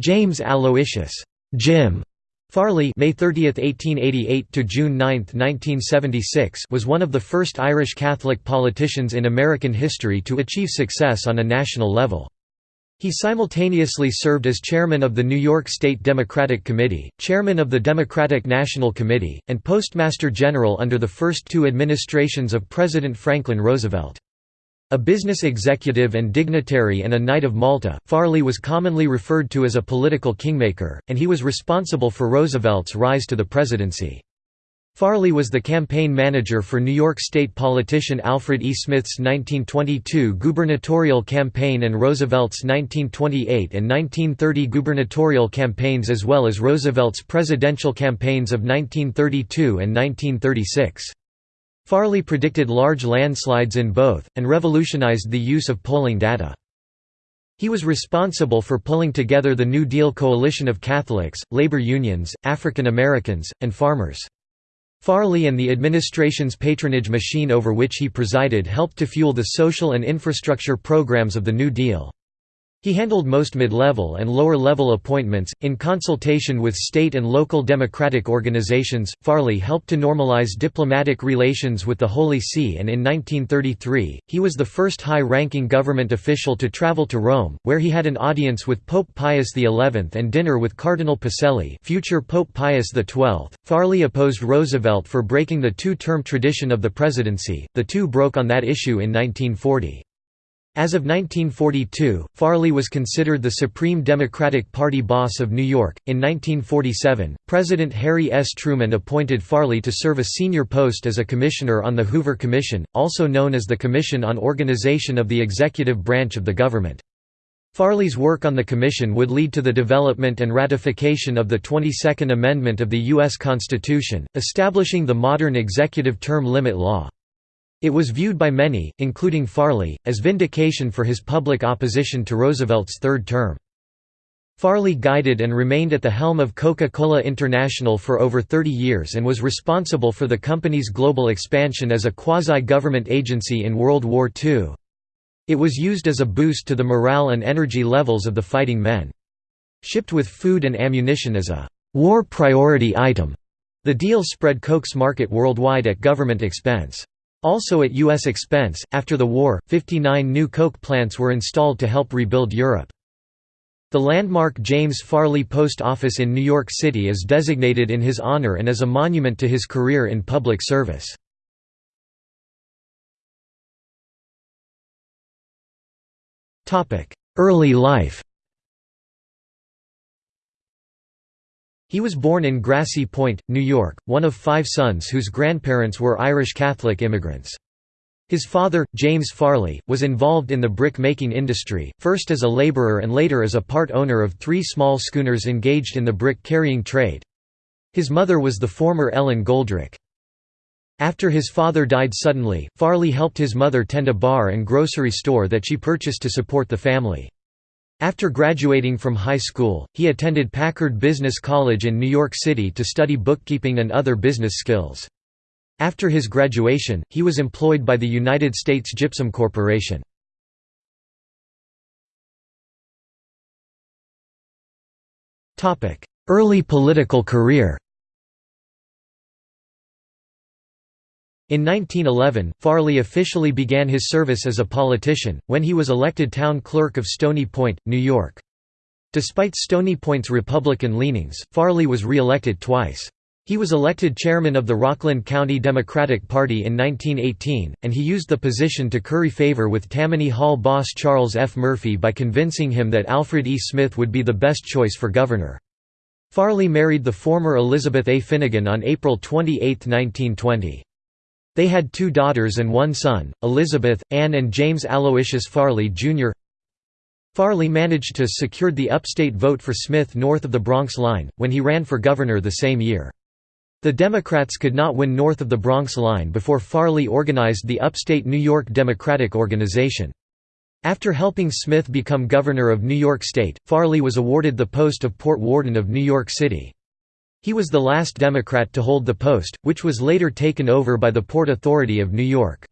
James Aloysius Jim Farley May 30, 1888 to June 9, 1976 was one of the first Irish Catholic politicians in American history to achieve success on a national level. He simultaneously served as chairman of the New York State Democratic Committee, chairman of the Democratic National Committee, and postmaster general under the first two administrations of President Franklin Roosevelt. A business executive and dignitary and a Knight of Malta, Farley was commonly referred to as a political kingmaker, and he was responsible for Roosevelt's rise to the presidency. Farley was the campaign manager for New York State politician Alfred E. Smith's 1922 gubernatorial campaign and Roosevelt's 1928 and 1930 gubernatorial campaigns as well as Roosevelt's presidential campaigns of 1932 and 1936. Farley predicted large landslides in both, and revolutionized the use of polling data. He was responsible for pulling together the New Deal coalition of Catholics, labor unions, African Americans, and farmers. Farley and the administration's patronage machine over which he presided helped to fuel the social and infrastructure programs of the New Deal. He handled most mid-level and lower-level appointments. In consultation with state and local democratic organizations, Farley helped to normalize diplomatic relations with the Holy See and in 1933, he was the first high-ranking government official to travel to Rome, where he had an audience with Pope Pius XI and dinner with Cardinal Pacelli future Pope Pius XII. Farley opposed Roosevelt for breaking the two-term tradition of the presidency, the two broke on that issue in 1940. As of 1942, Farley was considered the Supreme Democratic Party boss of New York. In 1947, President Harry S. Truman appointed Farley to serve a senior post as a commissioner on the Hoover Commission, also known as the Commission on Organization of the Executive Branch of the Government. Farley's work on the commission would lead to the development and ratification of the 22nd Amendment of the U.S. Constitution, establishing the modern executive term limit law. It was viewed by many, including Farley, as vindication for his public opposition to Roosevelt's third term. Farley guided and remained at the helm of Coca-Cola International for over 30 years and was responsible for the company's global expansion as a quasi-government agency in World War II. It was used as a boost to the morale and energy levels of the fighting men. Shipped with food and ammunition as a «war priority item», the deal spread Coke's market worldwide at government expense. Also at U.S. expense, after the war, 59 new coke plants were installed to help rebuild Europe. The landmark James Farley Post Office in New York City is designated in his honor and is a monument to his career in public service. Early life He was born in Grassy Point, New York, one of five sons whose grandparents were Irish Catholic immigrants. His father, James Farley, was involved in the brick-making industry, first as a laborer and later as a part owner of three small schooners engaged in the brick-carrying trade. His mother was the former Ellen Goldrick. After his father died suddenly, Farley helped his mother tend a bar and grocery store that she purchased to support the family. After graduating from high school, he attended Packard Business College in New York City to study bookkeeping and other business skills. After his graduation, he was employed by the United States Gypsum Corporation. Early political career In 1911, Farley officially began his service as a politician, when he was elected town clerk of Stony Point, New York. Despite Stony Point's Republican leanings, Farley was re-elected twice. He was elected chairman of the Rockland County Democratic Party in 1918, and he used the position to curry favor with Tammany Hall boss Charles F. Murphy by convincing him that Alfred E. Smith would be the best choice for governor. Farley married the former Elizabeth A. Finnegan on April 28, 1920. They had two daughters and one son, Elizabeth, Anne and James Aloysius Farley, Jr. Farley managed to secure the upstate vote for Smith north of the Bronx line, when he ran for governor the same year. The Democrats could not win north of the Bronx line before Farley organized the upstate New York Democratic Organization. After helping Smith become governor of New York State, Farley was awarded the post of Port Warden of New York City. He was the last Democrat to hold the post, which was later taken over by the Port Authority of New York.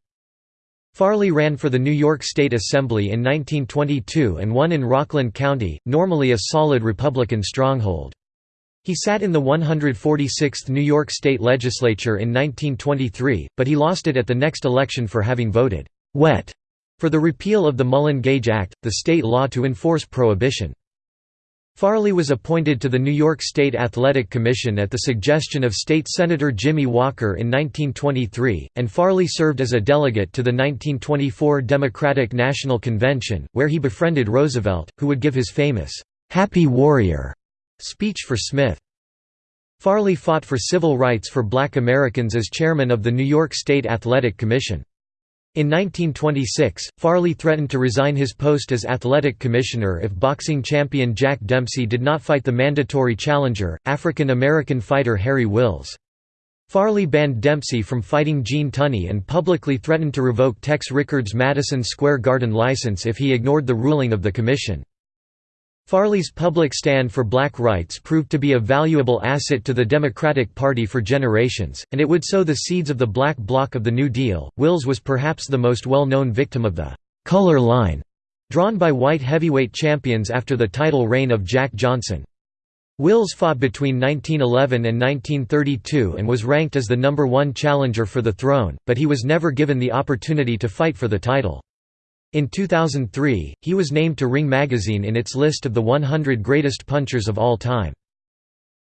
Farley ran for the New York State Assembly in 1922 and won in Rockland County, normally a solid Republican stronghold. He sat in the 146th New York State Legislature in 1923, but he lost it at the next election for having voted «wet» for the repeal of the Mullan-Gage Act, the state law to enforce prohibition. Farley was appointed to the New York State Athletic Commission at the suggestion of State Senator Jimmy Walker in 1923, and Farley served as a delegate to the 1924 Democratic National Convention, where he befriended Roosevelt, who would give his famous, "'Happy Warrior' speech for Smith. Farley fought for civil rights for black Americans as chairman of the New York State Athletic Commission. In 1926, Farley threatened to resign his post as athletic commissioner if boxing champion Jack Dempsey did not fight the mandatory challenger, African-American fighter Harry Wills. Farley banned Dempsey from fighting Gene Tunney and publicly threatened to revoke Tex Rickard's Madison Square Garden license if he ignored the ruling of the commission. Farley's public stand for black rights proved to be a valuable asset to the Democratic Party for generations, and it would sow the seeds of the black bloc of the New Deal. Wills was perhaps the most well known victim of the color line drawn by white heavyweight champions after the title reign of Jack Johnson. Wills fought between 1911 and 1932 and was ranked as the number one challenger for the throne, but he was never given the opportunity to fight for the title. In 2003, he was named to Ring magazine in its list of the 100 greatest punchers of all time.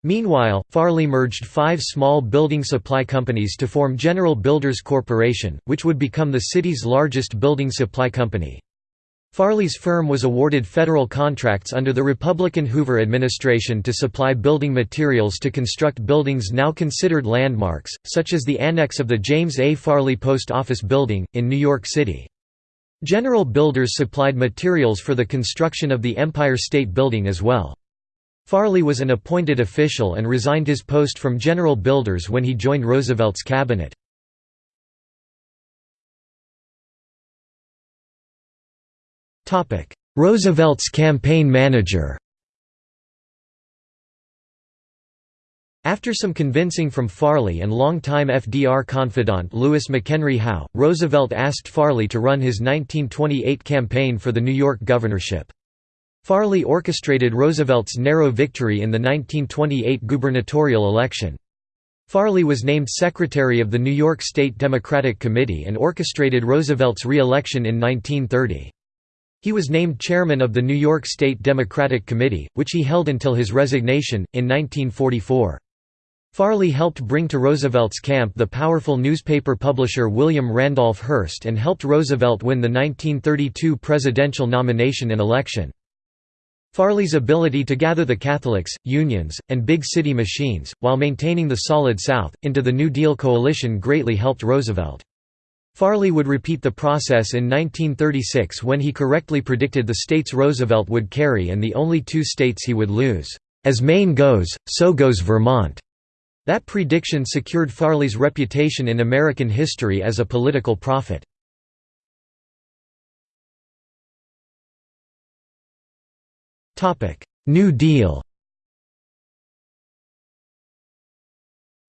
Meanwhile, Farley merged five small building supply companies to form General Builders Corporation, which would become the city's largest building supply company. Farley's firm was awarded federal contracts under the Republican Hoover administration to supply building materials to construct buildings now considered landmarks, such as the annex of the James A. Farley Post Office Building, in New York City. General Builders supplied materials for the construction of the Empire State Building as well. Farley was an appointed official and resigned his post from General Builders when he joined Roosevelt's cabinet. Roosevelt's campaign manager After some convincing from Farley and longtime FDR confidant Louis McHenry Howe, Roosevelt asked Farley to run his 1928 campaign for the New York governorship. Farley orchestrated Roosevelt's narrow victory in the 1928 gubernatorial election. Farley was named secretary of the New York State Democratic Committee and orchestrated Roosevelt's re-election in 1930. He was named chairman of the New York State Democratic Committee, which he held until his resignation, in 1944. Farley helped bring to Roosevelt's camp the powerful newspaper publisher William Randolph Hearst and helped Roosevelt win the 1932 presidential nomination and election. Farley's ability to gather the Catholics, unions, and big city machines, while maintaining the Solid South, into the New Deal coalition greatly helped Roosevelt. Farley would repeat the process in 1936 when he correctly predicted the states Roosevelt would carry and the only two states he would lose. As Maine goes, so goes Vermont. That prediction secured Farley's reputation in American history as a political prophet. New Deal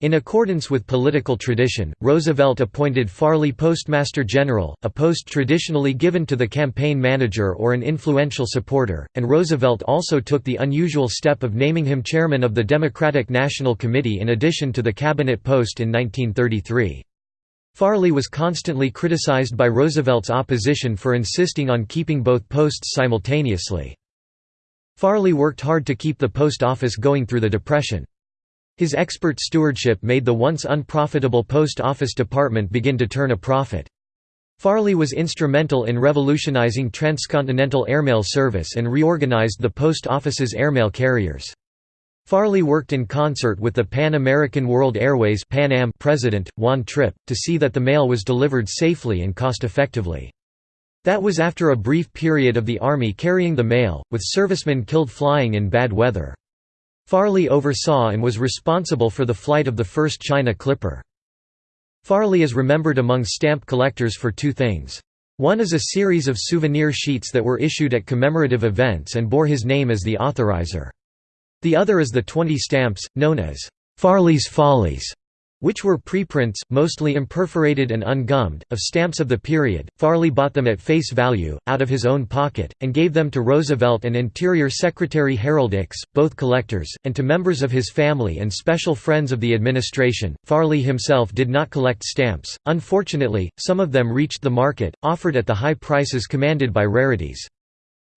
In accordance with political tradition, Roosevelt appointed Farley Postmaster General, a post traditionally given to the campaign manager or an influential supporter, and Roosevelt also took the unusual step of naming him chairman of the Democratic National Committee in addition to the cabinet post in 1933. Farley was constantly criticized by Roosevelt's opposition for insisting on keeping both posts simultaneously. Farley worked hard to keep the post office going through the Depression. His expert stewardship made the once unprofitable post office department begin to turn a profit. Farley was instrumental in revolutionizing transcontinental airmail service and reorganized the post office's airmail carriers. Farley worked in concert with the Pan American World Airways Pan Am president, Juan Trippe, to see that the mail was delivered safely and cost-effectively. That was after a brief period of the Army carrying the mail, with servicemen killed flying in bad weather. Farley oversaw and was responsible for the flight of the first China Clipper. Farley is remembered among stamp collectors for two things. One is a series of souvenir sheets that were issued at commemorative events and bore his name as the authorizer. The other is the 20 stamps, known as Farley's Follies, which were preprints, mostly imperforated and ungummed, of stamps of the period. Farley bought them at face value, out of his own pocket, and gave them to Roosevelt and Interior Secretary Harold Ickes, both collectors, and to members of his family and special friends of the administration. Farley himself did not collect stamps. Unfortunately, some of them reached the market, offered at the high prices commanded by rarities.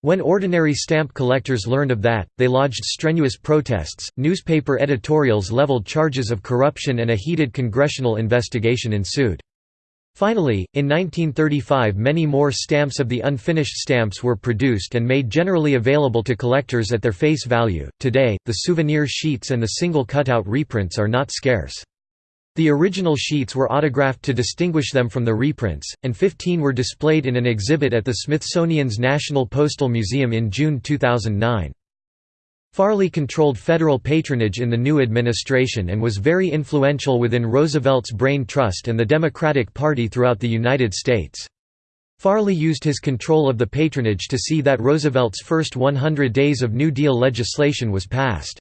When ordinary stamp collectors learned of that, they lodged strenuous protests, newspaper editorials leveled charges of corruption and a heated congressional investigation ensued. Finally, in 1935 many more stamps of the unfinished stamps were produced and made generally available to collectors at their face value. Today, the souvenir sheets and the single cutout reprints are not scarce. The original sheets were autographed to distinguish them from the reprints, and 15 were displayed in an exhibit at the Smithsonian's National Postal Museum in June 2009. Farley controlled federal patronage in the new administration and was very influential within Roosevelt's Brain Trust and the Democratic Party throughout the United States. Farley used his control of the patronage to see that Roosevelt's first 100 days of New Deal legislation was passed.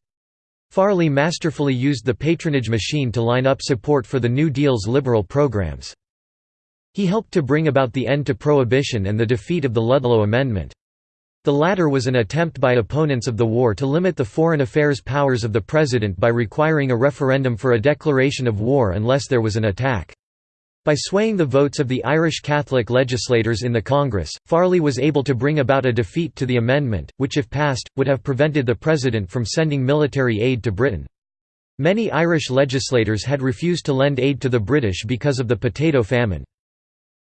Farley masterfully used the patronage machine to line up support for the New Deal's liberal programs. He helped to bring about the end to Prohibition and the defeat of the Ludlow Amendment. The latter was an attempt by opponents of the war to limit the foreign affairs powers of the President by requiring a referendum for a declaration of war unless there was an attack. By swaying the votes of the Irish Catholic legislators in the Congress, Farley was able to bring about a defeat to the amendment, which if passed, would have prevented the President from sending military aid to Britain. Many Irish legislators had refused to lend aid to the British because of the potato famine.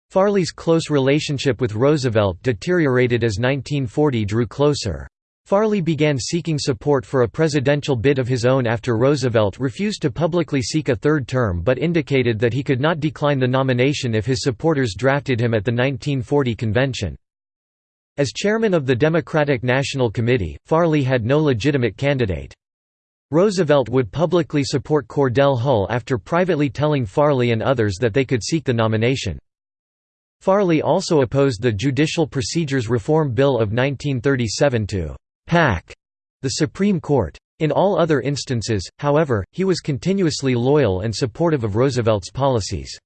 Farley's close relationship with Roosevelt deteriorated as 1940 drew closer. Farley began seeking support for a presidential bid of his own after Roosevelt refused to publicly seek a third term but indicated that he could not decline the nomination if his supporters drafted him at the 1940 convention. As chairman of the Democratic National Committee, Farley had no legitimate candidate. Roosevelt would publicly support Cordell Hull after privately telling Farley and others that they could seek the nomination. Farley also opposed the Judicial Procedures Reform Bill of 1937 to the Supreme Court. In all other instances, however, he was continuously loyal and supportive of Roosevelt's policies.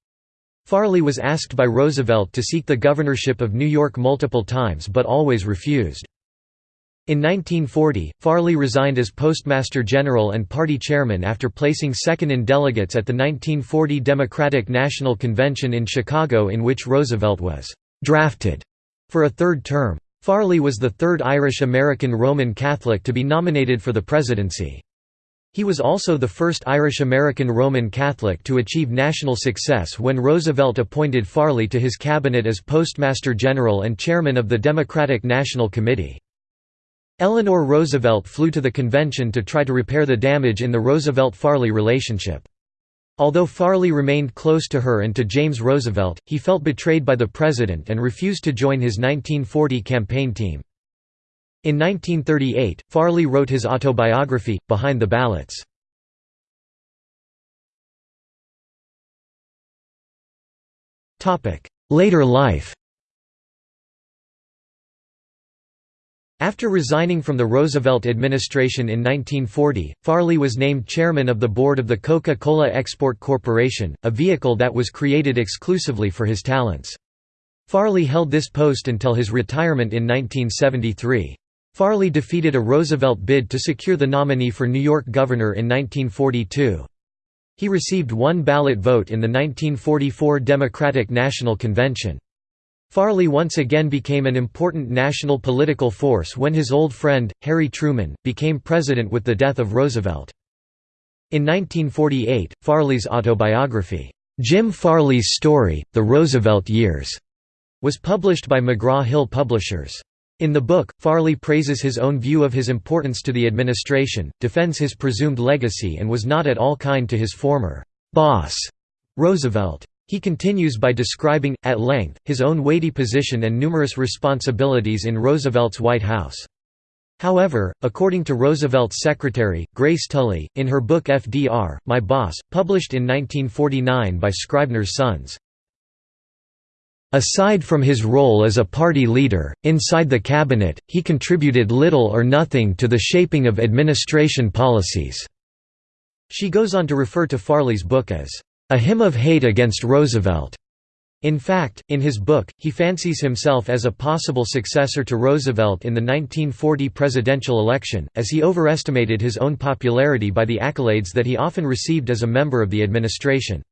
Farley was asked by Roosevelt to seek the governorship of New York multiple times but always refused. In 1940, Farley resigned as Postmaster General and party chairman after placing second in delegates at the 1940 Democratic National Convention in Chicago in which Roosevelt was «drafted» for a third term. Farley was the third Irish-American Roman Catholic to be nominated for the presidency. He was also the first Irish-American Roman Catholic to achieve national success when Roosevelt appointed Farley to his cabinet as Postmaster General and chairman of the Democratic National Committee. Eleanor Roosevelt flew to the convention to try to repair the damage in the Roosevelt-Farley relationship. Although Farley remained close to her and to James Roosevelt, he felt betrayed by the president and refused to join his 1940 campaign team. In 1938, Farley wrote his autobiography, Behind the Ballots. Later life After resigning from the Roosevelt administration in 1940, Farley was named chairman of the board of the Coca-Cola Export Corporation, a vehicle that was created exclusively for his talents. Farley held this post until his retirement in 1973. Farley defeated a Roosevelt bid to secure the nominee for New York governor in 1942. He received one ballot vote in the 1944 Democratic National Convention. Farley once again became an important national political force when his old friend, Harry Truman, became president with the death of Roosevelt. In 1948, Farley's autobiography, Jim Farley's Story, The Roosevelt Years, was published by McGraw-Hill Publishers. In the book, Farley praises his own view of his importance to the administration, defends his presumed legacy and was not at all kind to his former «boss» Roosevelt. He continues by describing, at length, his own weighty position and numerous responsibilities in Roosevelt's White House. However, according to Roosevelt's secretary, Grace Tully, in her book FDR, My Boss, published in 1949 by Scribner's Sons, Aside from his role as a party leader, inside the cabinet, he contributed little or nothing to the shaping of administration policies. She goes on to refer to Farley's book as, "...a hymn of hate against Roosevelt." In fact, in his book, he fancies himself as a possible successor to Roosevelt in the 1940 presidential election, as he overestimated his own popularity by the accolades that he often received as a member of the administration.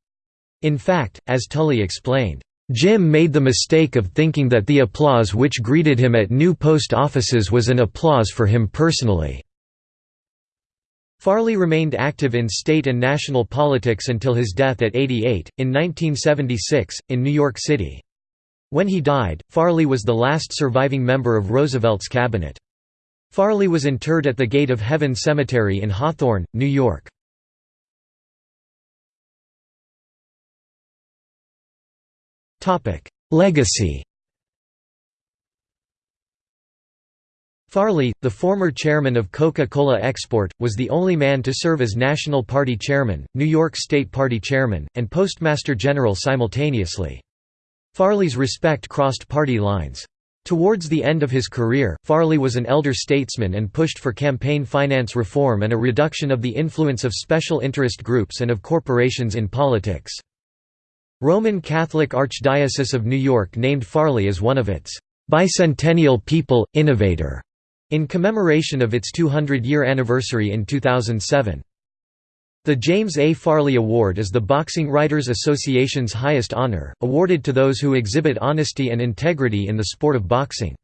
In fact, as Tully explained, Jim made the mistake of thinking that the applause which greeted him at new post offices was an applause for him personally. Farley remained active in state and national politics until his death at 88, in 1976, in New York City. When he died, Farley was the last surviving member of Roosevelt's cabinet. Farley was interred at the Gate of Heaven Cemetery in Hawthorne, New York. Legacy Farley, the former chairman of Coca-Cola Export, was the only man to serve as National Party chairman, New York State Party chairman, and Postmaster General simultaneously. Farley's respect crossed party lines. Towards the end of his career, Farley was an elder statesman and pushed for campaign finance reform and a reduction of the influence of special interest groups and of corporations in politics. Roman Catholic Archdiocese of New York named Farley as one of its bicentennial people, innovator in commemoration of its 200-year anniversary in 2007. The James A. Farley Award is the Boxing Writers Association's highest honor, awarded to those who exhibit honesty and integrity in the sport of boxing.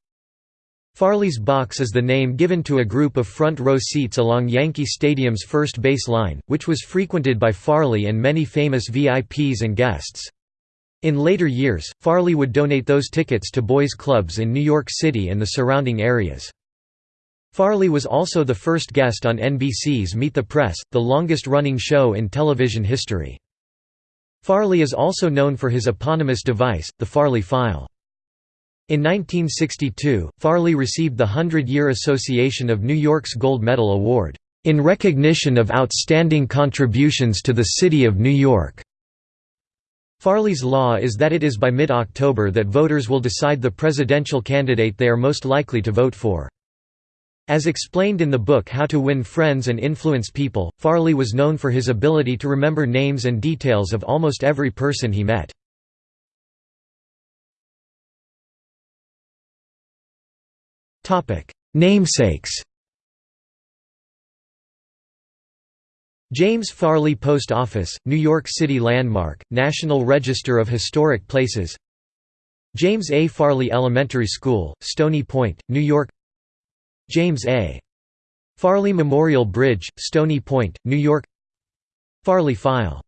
Farley's Box is the name given to a group of front-row seats along Yankee Stadium's first base line, which was frequented by Farley and many famous VIPs and guests. In later years, Farley would donate those tickets to boys' clubs in New York City and the surrounding areas. Farley was also the first guest on NBC's Meet the Press, the longest-running show in television history. Farley is also known for his eponymous device, the Farley File. In 1962, Farley received the Hundred-Year Association of New York's Gold Medal Award, "...in recognition of outstanding contributions to the City of New York." Farley's law is that it is by mid-October that voters will decide the presidential candidate they are most likely to vote for. As explained in the book How to Win Friends and Influence People, Farley was known for his ability to remember names and details of almost every person he met. Namesakes James Farley Post Office, New York City Landmark, National Register of Historic Places James A. Farley Elementary School, Stony Point, New York James A. Farley Memorial Bridge, Stony Point, New York Farley File